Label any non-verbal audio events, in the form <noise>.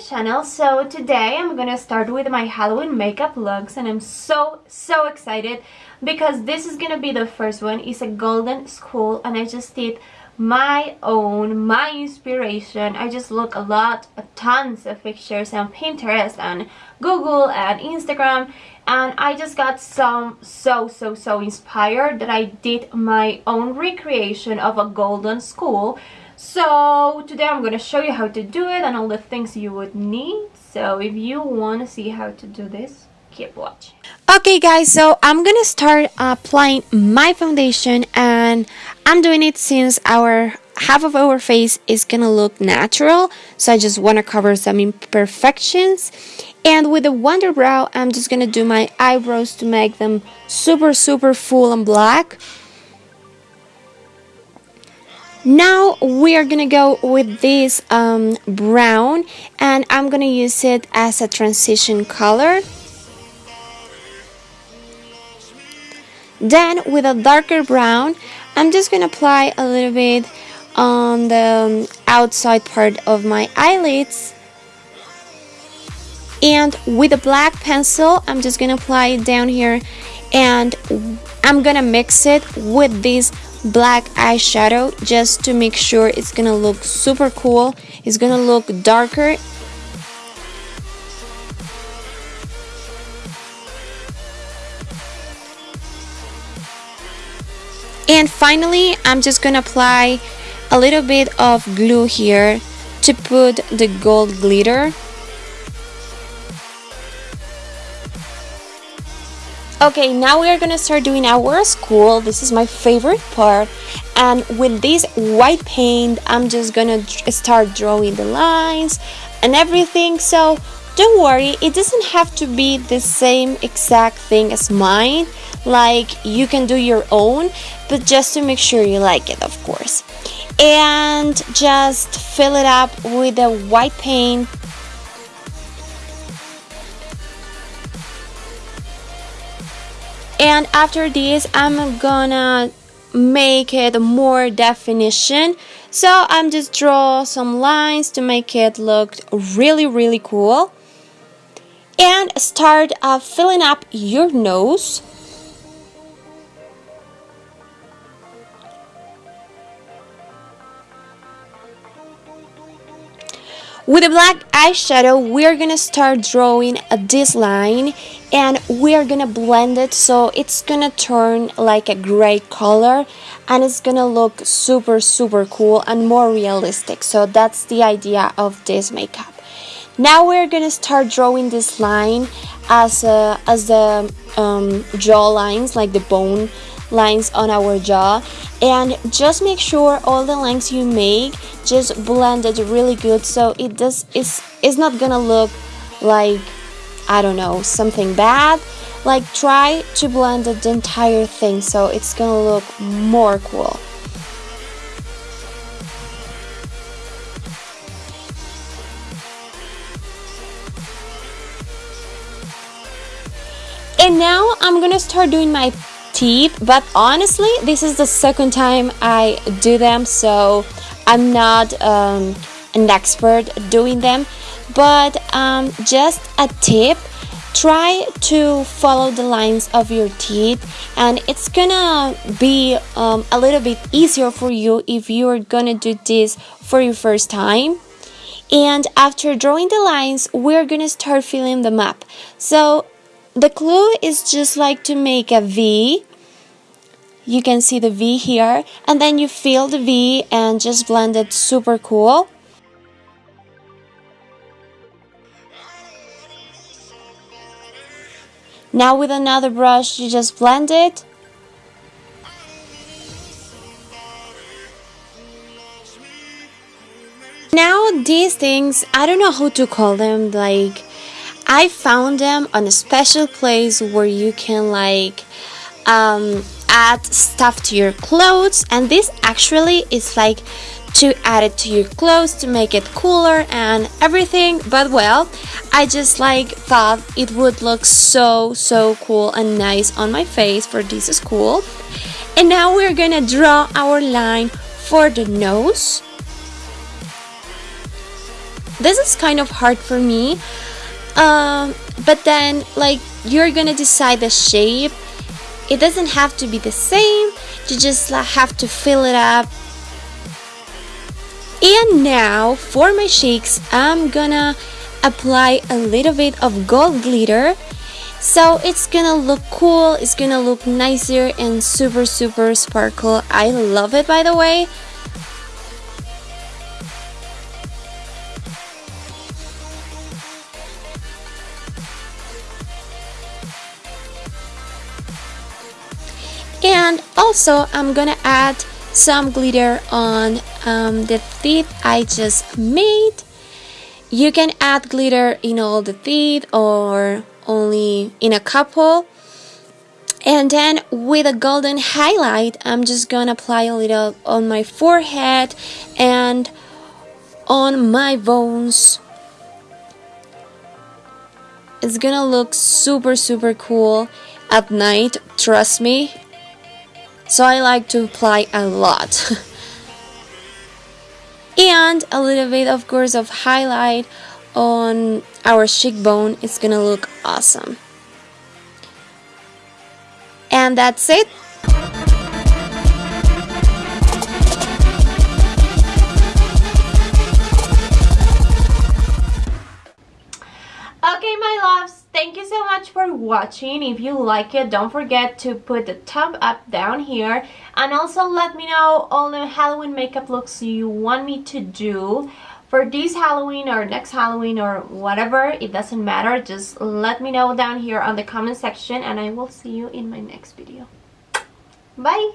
channel. So today I'm gonna start with my Halloween makeup looks and I'm so so excited because this is gonna be the first one. It's a golden school and I just did my own, my inspiration. I just look a lot, tons of pictures on Pinterest and Google and Instagram and I just got some so so so inspired that I did my own recreation of a golden skull. So today I'm going to show you how to do it and all the things you would need. So if you want to see how to do this, keep watching. Okay guys, so I'm gonna start applying my foundation and I'm doing it since our half of our face is gonna look natural so I just want to cover some imperfections and with the Wunderbrow I'm just gonna do my eyebrows to make them super super full and black now we are gonna go with this um, brown and I'm gonna use it as a transition color Then with a darker brown, I'm just to apply a little bit on the um, outside part of my eyelids. And with a black pencil, I'm just to apply it down here and I'm to mix it with this black eyeshadow just to make sure it's to look super cool. It's to look darker And finally, I'm just gonna apply a little bit of glue here to put the gold glitter. Okay, now we are gonna start doing our school. This is my favorite part. And with this white paint, I'm just gonna start drawing the lines and everything. So don't worry, it doesn't have to be the same exact thing as mine like you can do your own but just to make sure you like it of course and just fill it up with the white paint and after this I'm gonna make it more definition. So I'm just draw some lines to make it look really really cool. And start uh, filling up your nose With a black eyeshadow, we're gonna start drawing this line and we're gonna blend it so it's gonna turn like a gray color and it's gonna look super super cool and more realistic. So that's the idea of this makeup. Now we're gonna start drawing this line as, a, as the um, jaw lines, like the bone lines on our jaw. And just make sure all the lines you make just blend it really good. So it does it's it's not gonna look like I don't know something bad. Like try to blend the entire thing so it's gonna look more cool. And now I'm gonna start doing my teeth but honestly this is the second time I do them so I'm not um, an expert doing them. But um, just a tip try to follow the lines of your teeth and it's gonna be um, a little bit easier for you if you're gonna do this for your first time. And after drawing the lines we're gonna start filling them up. So the clue is just like to make a V you can see the V here and then you fill the V and just blend it super cool. Now with another brush you just blend it. Now these things I don't know how to call them like I found them on a special place where you can like um, add stuff to your clothes and this actually is like to add it to your clothes to make it cooler and everything. But well I just like thought it would look so so cool and nice on my face for this school. And now we're gonna draw our line for the nose. This is kind of hard for me um, but then like you're gonna decide the shape it doesn't have to be the same. You just have to fill it up. And now for my shakes I'm gonna apply a little bit of gold glitter. So it's gonna look cool. It's gonna look nicer and super super sparkle. I love it by the way and also I'm gonna add some glitter on um, the teeth I just made. You can add glitter in all the teeth or only in a couple. And then with a golden highlight I'm just gonna apply a little on my forehead and on my bones. It's gonna look super super cool at night trust me so I like to apply a lot. <laughs> And a little bit of course of highlight on our cheekbone. It's gonna look awesome. And that's it watching. If you like it don't forget to put the thumb up down here. And also let me know all the Halloween makeup looks you want me to do. For this Halloween or next Halloween or whatever it doesn't matter. Just let me know down here on the comment section and I will see you in my next video. Bye!